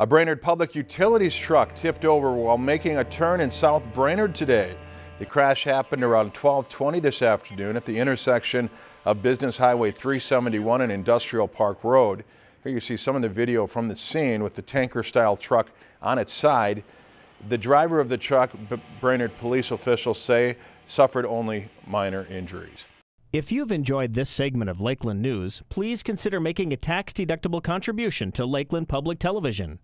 A Brainerd Public Utilities truck tipped over while making a turn in South Brainerd today. The crash happened around 1220 this afternoon at the intersection of Business Highway 371 and Industrial Park Road. Here you see some of the video from the scene with the tanker-style truck on its side. The driver of the truck, Brainerd police officials say, suffered only minor injuries. If you've enjoyed this segment of Lakeland News, please consider making a tax-deductible contribution to Lakeland Public Television.